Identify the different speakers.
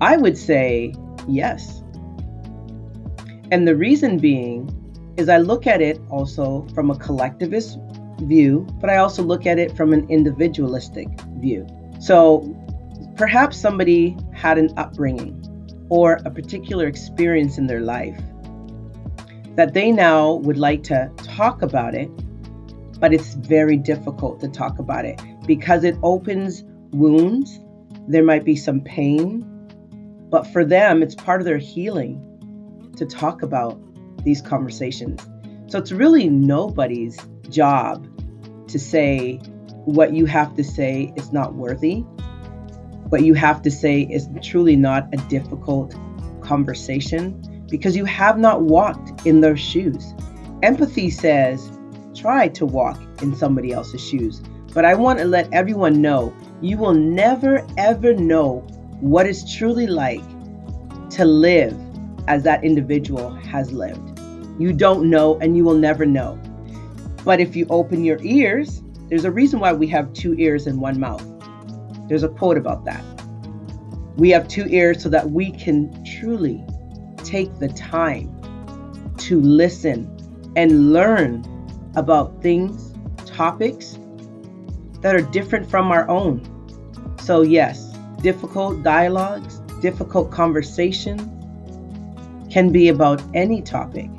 Speaker 1: I would say yes. And the reason being is I look at it also from a collectivist view, but I also look at it from an individualistic view. So perhaps somebody had an upbringing or a particular experience in their life that they now would like to talk about it, but it's very difficult to talk about it because it opens wounds. There might be some pain, but for them, it's part of their healing to talk about these conversations. So it's really nobody's job to say what you have to say is not worthy. What you have to say is truly not a difficult conversation because you have not walked in their shoes. Empathy says, try to walk in somebody else's shoes. But I want to let everyone know you will never, ever know what it's truly like to live as that individual has lived. You don't know and you will never know. But if you open your ears, there's a reason why we have two ears and one mouth. There's a quote about that. We have two ears so that we can truly take the time to listen and learn about things, topics that are different from our own. So, yes, difficult dialogues, difficult conversations can be about any topic.